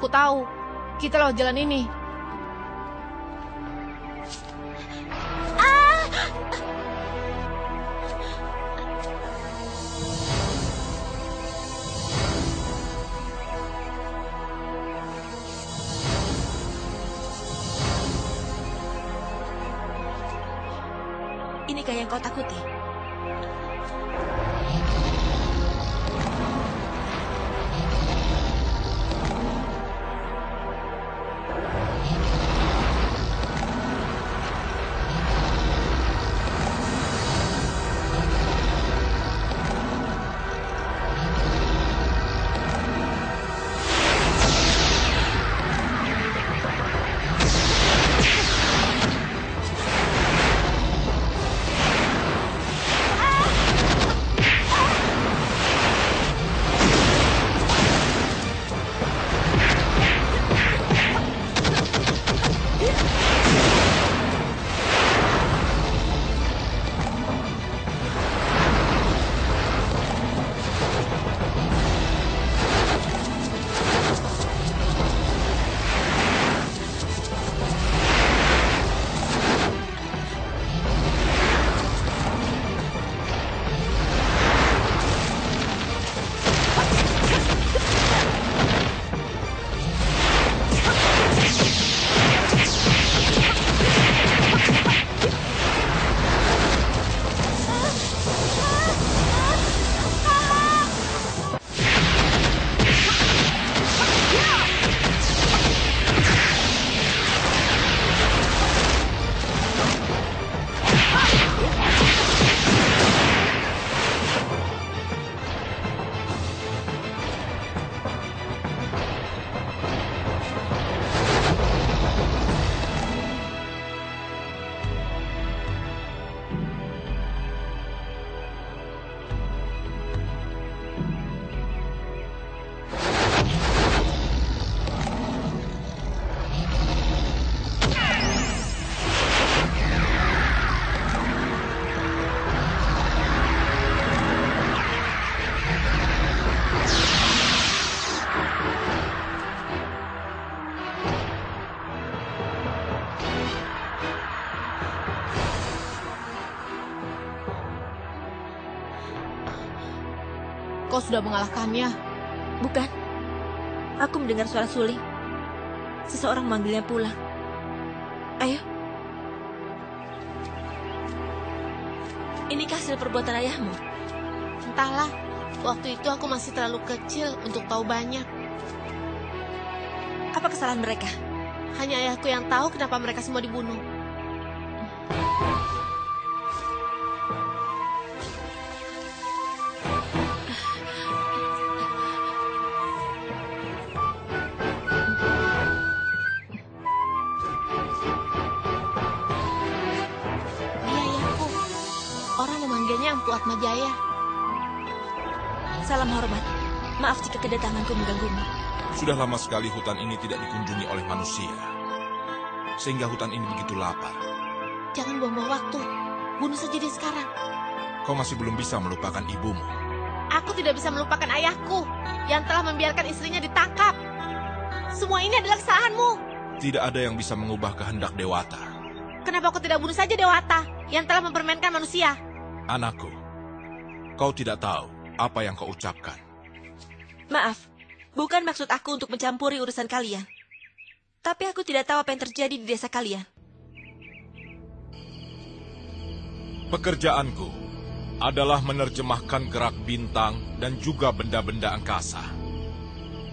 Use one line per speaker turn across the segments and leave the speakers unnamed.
aku tahu. Kita lewat jalan ini.
Inikah yang kau takuti?
Kau sudah mengalahkannya.
Bukan. Aku mendengar suara suling. Seseorang memanggilnya pulang. Ayo. Inikah hasil perbuatan ayahmu?
Entahlah, waktu itu aku masih terlalu kecil untuk tahu banyak.
Apa kesalahan mereka?
Hanya ayahku yang tahu kenapa mereka semua dibunuh. Memanggilnya Empu Atmajaya.
Salam hormat. Maaf jika kedatanganku mengganggumu.
Sudah lama sekali hutan ini tidak dikunjungi oleh manusia. Sehingga hutan ini begitu lapar.
Jangan buang-buang waktu. Bunuh saja dia sekarang.
Kau masih belum bisa melupakan ibumu.
Aku tidak bisa melupakan ayahku yang telah membiarkan istrinya ditangkap. Semua ini adalah kesalahanmu.
Tidak ada yang bisa mengubah kehendak Dewata.
Kenapa kau tidak bunuh saja Dewata yang telah mempermainkan manusia?
Anakku, kau tidak tahu apa yang kau ucapkan.
Maaf, bukan maksud aku untuk mencampuri urusan kalian. Tapi aku tidak tahu apa yang terjadi di desa kalian.
Pekerjaanku adalah menerjemahkan gerak bintang dan juga benda-benda angkasa.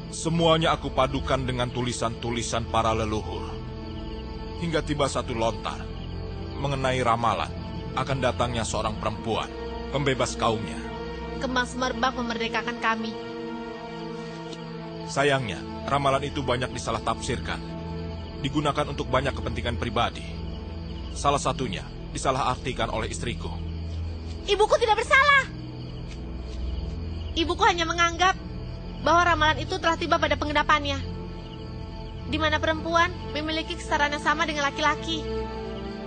Semuanya aku padukan dengan tulisan-tulisan para leluhur. Hingga tiba satu lontar mengenai ramalan akan datangnya seorang perempuan, pembebas kaumnya.
Kembang semerbak memerdekakan kami.
Sayangnya, ramalan itu banyak disalah tafsirkan. Digunakan untuk banyak kepentingan pribadi. Salah satunya disalahartikan oleh istriku.
Ibuku tidak bersalah. Ibuku hanya menganggap bahwa ramalan itu telah tiba pada penggenapannya. Di mana perempuan memiliki kesetaraan yang sama dengan laki-laki.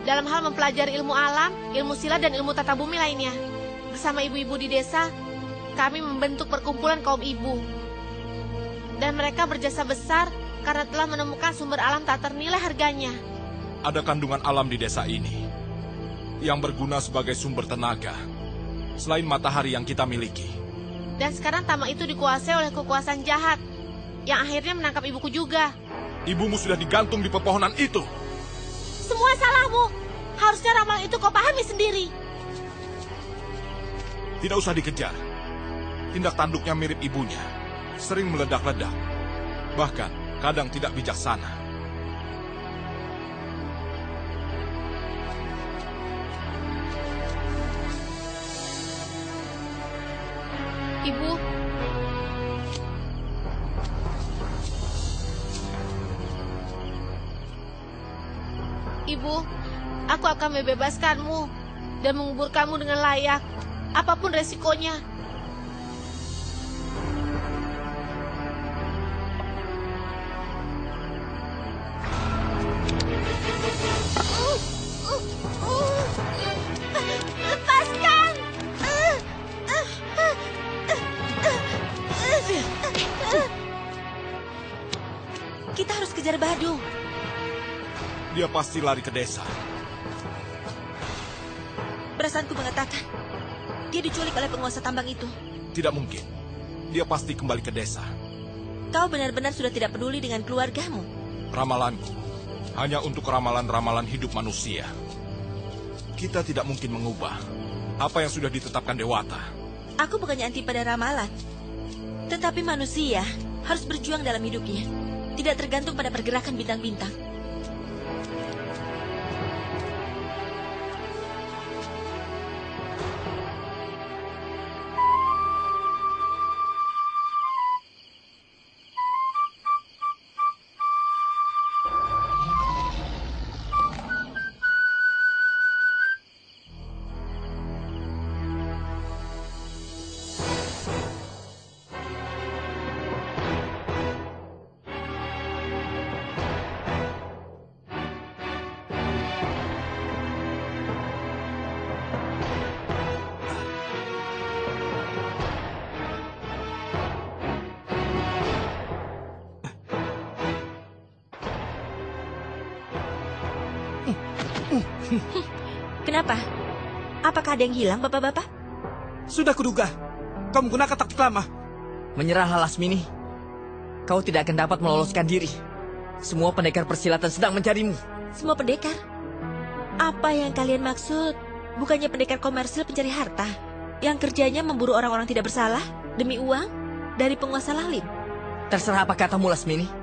Dalam hal mempelajari ilmu alam, ilmu silat, dan ilmu tata bumi lainnya. Bersama ibu-ibu di desa, kami membentuk perkumpulan kaum ibu. Dan mereka berjasa besar karena telah menemukan sumber alam tak ternilai harganya.
Ada kandungan alam di desa ini yang berguna sebagai sumber tenaga selain matahari yang kita miliki.
Dan sekarang tamak itu dikuasai oleh kekuasaan jahat yang akhirnya menangkap ibuku juga.
Ibumu sudah digantung di pepohonan itu.
Semua salahmu. Harusnya ramalan itu kau pahami sendiri.
Tidak usah dikejar. Tindak tanduknya mirip ibunya. Sering meledak-ledak. Bahkan kadang tidak bijaksana.
Ibu, Ibu, aku akan membebaskanmu dan menguburkanmu dengan layak, apa pun resikonya.
Kita harus kejar Badu.
Dia pasti lari ke desa.
Perasaanku mengatakan, dia diculik oleh penguasa tambang itu.
Tidak mungkin. Dia pasti kembali ke desa.
Kau benar-benar sudah tidak peduli dengan keluargamu.
Ramalanku hanya untuk ramalan-ramalan hidup manusia. Kita tidak mungkin mengubah apa yang sudah ditetapkan Dewata.
Aku bukannya anti pada ramalan. Tetapi manusia harus berjuang dalam hidupnya. Tidak tergantung pada pergerakan bintang-bintang. Kenapa? Apakah ada yang hilang, bapak-bapak?
Sudah kuduga. Kau menggunakan taktik lama. Menyerahlah Lasmini. Kau tidak akan dapat meloloskan diri. Semua pendekar persilatan sedang mencarimu.
Semua pendekar? Apa yang kalian maksud? Bukannya pendekar komersil pencari harta? Yang kerjanya memburu orang-orang tidak bersalah demi uang dari penguasa lalim?
Terserah apa katamu Lasmini.